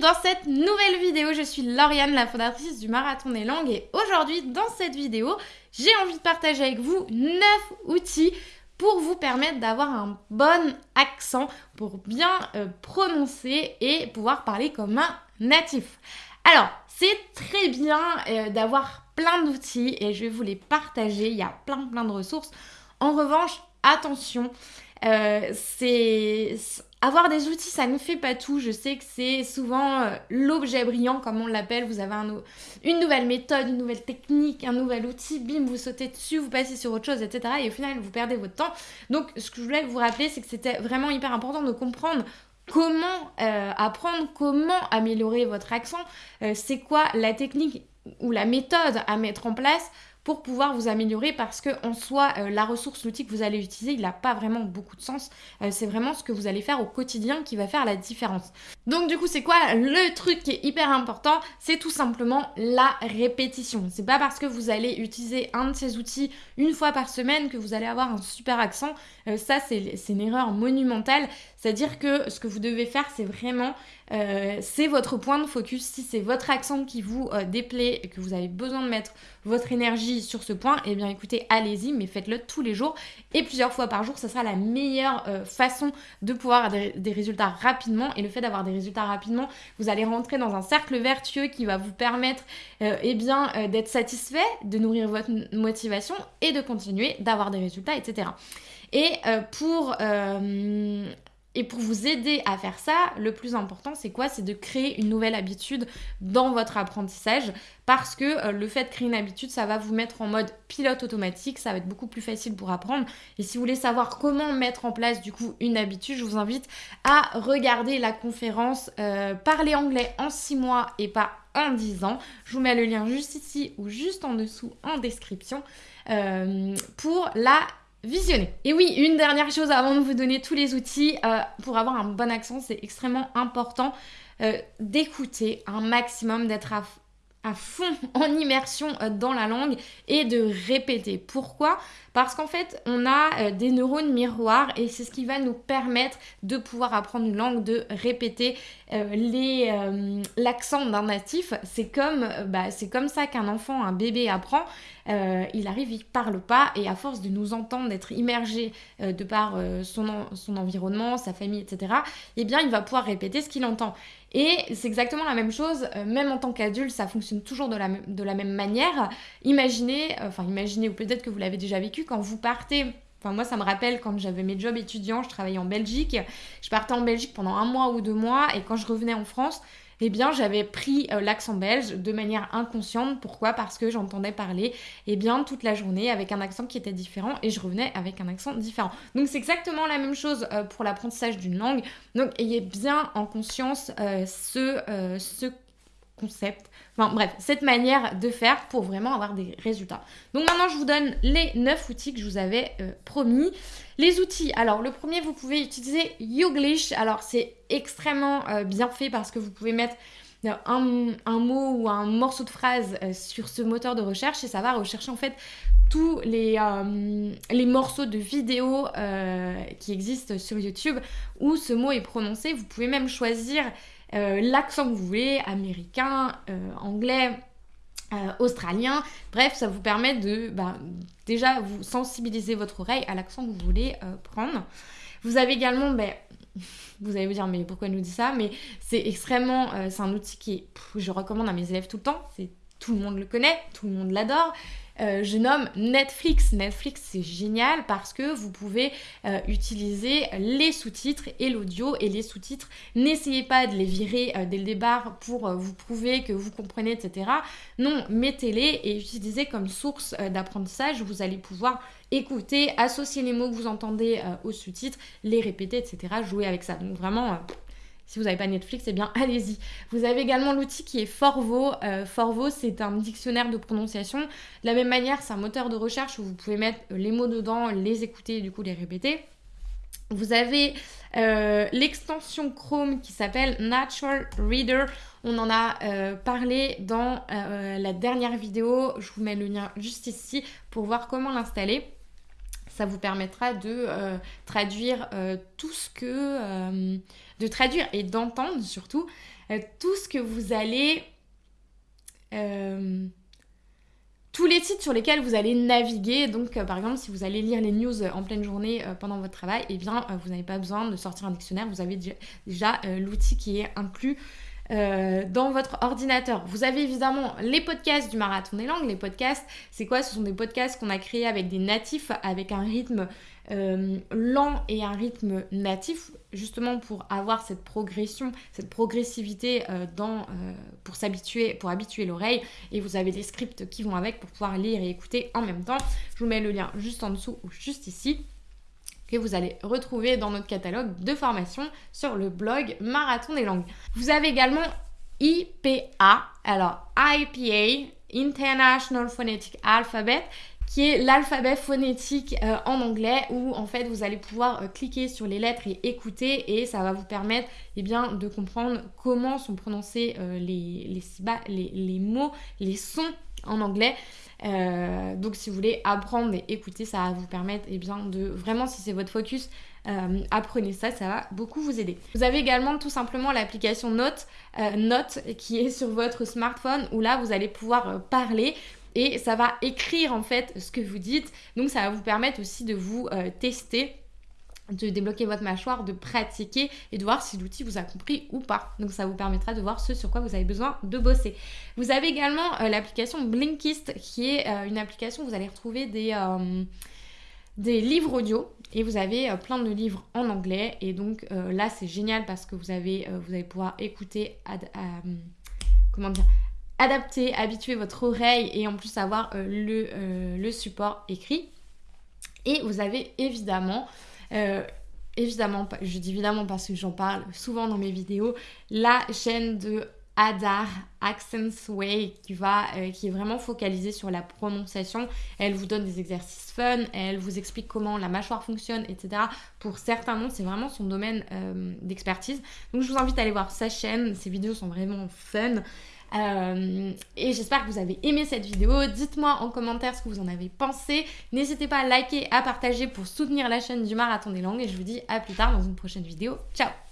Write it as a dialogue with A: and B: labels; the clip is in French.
A: dans cette nouvelle vidéo. Je suis Lauriane, la fondatrice du Marathon des Langues et aujourd'hui dans cette vidéo, j'ai envie de partager avec vous 9 outils pour vous permettre d'avoir un bon accent, pour bien euh, prononcer et pouvoir parler comme un natif. Alors, c'est très bien euh, d'avoir plein d'outils et je vais vous les partager, il y a plein plein de ressources. En revanche, attention, euh, c'est avoir des outils, ça ne fait pas tout. Je sais que c'est souvent euh, l'objet brillant, comme on l'appelle. Vous avez une nouvelle méthode, une nouvelle technique, un nouvel outil, bim, vous sautez dessus, vous passez sur autre chose, etc. Et au final, vous perdez votre temps. Donc, ce que je voulais vous rappeler, c'est que c'était vraiment hyper important de comprendre comment euh, apprendre, comment améliorer votre accent, c'est quoi la technique ou la méthode à mettre en place pour pouvoir vous améliorer parce que en soi, euh, la ressource, l'outil que vous allez utiliser, il n'a pas vraiment beaucoup de sens. Euh, c'est vraiment ce que vous allez faire au quotidien qui va faire la différence. Donc du coup, c'est quoi le truc qui est hyper important? C'est tout simplement la répétition. C'est pas parce que vous allez utiliser un de ces outils une fois par semaine que vous allez avoir un super accent. Euh, ça, c'est une erreur monumentale. C'est-à-dire que ce que vous devez faire, c'est vraiment, c'est votre point de focus. Si c'est votre accent qui vous déplaît et que vous avez besoin de mettre votre énergie sur ce point, eh bien écoutez, allez-y, mais faites-le tous les jours et plusieurs fois par jour. Ce sera la meilleure euh, façon de pouvoir avoir des, résultats rapidement. Et le fait d'avoir des résultats rapidement, vous allez rentrer dans un cercle vertueux qui va vous permettre euh, eh bien euh, d'être satisfait, de nourrir votre motivation et de continuer d'avoir des résultats, etc. Et pour et pour vous aider à faire ça, le plus important, c'est quoi? C'est de créer une nouvelle habitude dans votre apprentissage parce que euh, le fait de créer une habitude, ça va vous mettre en mode pilote automatique, ça va être beaucoup plus facile pour apprendre. Et si vous voulez savoir comment mettre en place du coup une habitude, je vous invite à regarder la conférence euh, Parler anglais en 6 mois et pas en 10 ans. Je vous mets le lien juste ici ou juste en dessous en description euh, pour la visionner. Et oui, une dernière chose avant de vous donner tous les outils euh, pour avoir un bon accent, c'est extrêmement important euh, d'écouter un maximum, d'être à, fond en immersion euh, dans la langue et de répéter. Pourquoi? Parce qu'en fait, on a des neurones miroirs et c'est ce qui va nous permettre de pouvoir apprendre une langue, de répéter l'accent d'un natif. C'est bah, comme ça qu'un enfant, un bébé apprend. Il arrive, il parle pas et à force de nous entendre, d'être immergé de par son, son environnement, sa famille, etc., eh bien, il va pouvoir répéter ce qu'il entend. Et c'est exactement la même chose, euh, même en tant qu'adulte, ça fonctionne toujours de la, de la même manière. Imaginez, euh, enfin imaginez, ou peut-être que vous l'avez déjà vécu, quand vous partez Enfin, moi, ça me rappelle quand j'avais mes jobs étudiants, je travaillais en Belgique. Je partais en Belgique pendant un mois ou deux mois et quand je revenais en France, eh bien j'avais pris euh, l'accent belge de manière inconsciente. Pourquoi? Parce que j'entendais parler eh bien toute la journée avec un accent qui était différent et je revenais avec un accent différent. Donc c'est exactement la même chose euh, pour l'apprentissage d'une langue. Donc ayez bien en conscience euh, ce, ce concept, enfin bref, cette manière de faire pour vraiment avoir des résultats. Donc maintenant, je vous donne les 9 outils que je vous avais euh, promis. Les outils, alors le premier, vous pouvez utiliser Youglish. Alors c'est extrêmement euh, bien fait parce que vous pouvez mettre euh, un, mot ou un morceau de phrase sur ce moteur de recherche et ça va rechercher en fait tous les, les morceaux de vidéos qui existent sur YouTube où ce mot est prononcé. Vous pouvez même choisir euh, l'accent que vous voulez, américain, euh, anglais, euh, australien. Bref, ça vous permet de bah, déjà vous sensibiliser votre oreille à l'accent que vous voulez prendre. Vous avez également, ben, vous allez vous dire, mais pourquoi elle nous dit ça? Mais c'est extrêmement, c'est un outil qui, je recommande à mes élèves tout le temps. C'est tout le monde le connaît, tout le monde l'adore. Euh, je nomme Netflix. Netflix, c'est génial parce que vous pouvez euh, utiliser les sous-titres et l'audio et les sous-titres. N'essayez pas de les virer euh, dès le départ pour vous prouver que vous comprenez, etc. Non, mettez-les et utilisez comme source d'apprentissage. Vous allez pouvoir écouter, associer les mots que vous entendez aux sous-titres, les répéter, etc. Jouer avec ça. Donc vraiment, si vous n'avez pas Netflix, eh bien allez-y. Vous avez également l'outil qui est Forvo. Euh, Forvo, c'est un dictionnaire de prononciation. De la même manière, c'est un moteur de recherche où vous pouvez mettre les mots dedans, les écouter et du coup les répéter. Vous avez euh, l'extension Chrome qui s'appelle Natural Reader. On en a euh, parlé dans la dernière vidéo. Je vous mets le lien juste ici pour voir comment l'installer. Ça vous permettra de traduire tout ce que... de traduire et d'entendre surtout tout ce que vous allez tous les sites sur lesquels vous allez naviguer. Donc, euh, par exemple, si vous allez lire les news euh, en pleine journée euh, pendant votre travail, eh bien, vous n'avez pas besoin de sortir un dictionnaire. Vous avez déjà l'outil qui est inclus dans votre ordinateur. Vous avez évidemment les podcasts du Marathon des langues. Les podcasts, c'est quoi? Ce sont des podcasts qu'on a créés avec des natifs, avec un rythme euh, lent et un rythme natif, justement pour avoir cette progression, cette progressivité euh, euh, pour s'habituer, pour habituer l'oreille. Et vous avez des scripts qui vont avec pour pouvoir lire et écouter en même temps. Je vous mets le lien juste en dessous ou juste ici vous allez retrouver dans notre catalogue de formation sur le blog Marathon des langues. Vous avez également IPA, alors IPA, International Phonetic Alphabet, qui est l'alphabet phonétique euh, en anglais où en fait vous allez pouvoir euh, cliquer sur les lettres et écouter et ça va vous permettre eh bien, de comprendre comment sont prononcés euh, les, les, mots, les sons en anglais. donc si vous voulez apprendre et écouter, ça va vous permettre eh bien, de vraiment si c'est votre focus, apprenez ça, ça va beaucoup vous aider. Vous avez également tout simplement l'application Note qui est sur votre smartphone où là vous allez pouvoir parler et ça va écrire en fait ce que vous dites. Donc ça va vous permettre aussi de vous euh, tester de débloquer votre mâchoire, de pratiquer et de voir si l'outil vous a compris ou pas. Donc ça vous permettra de voir ce sur quoi vous avez besoin de bosser. Vous avez également euh, l'application Blinkist qui est euh, une application où vous allez retrouver des, des livres audio et vous avez plein de livres en anglais et donc là c'est génial parce que vous avez vous allez pouvoir écouter comment dire adapter, habituer votre oreille et en plus avoir euh, le, euh, le, support écrit. Et vous avez évidemment, euh, je dis évidemment parce que j'en parle souvent dans mes vidéos, la chaîne de Adar Accents Way qui, va, qui est vraiment focalisée sur la prononciation. Elle vous donne des exercices fun, elle vous explique comment la mâchoire fonctionne, etc. Pour certains noms, c'est vraiment son domaine d'expertise. Donc je vous invite à aller voir sa chaîne, ses vidéos sont vraiment fun. Euh, et j'espère que vous avez aimé cette vidéo. Dites-moi en commentaire ce que vous en avez pensé. N'hésitez pas à liker, à partager pour soutenir la chaîne du Marathon des langues. Et je vous dis à plus tard dans une prochaine vidéo. Ciao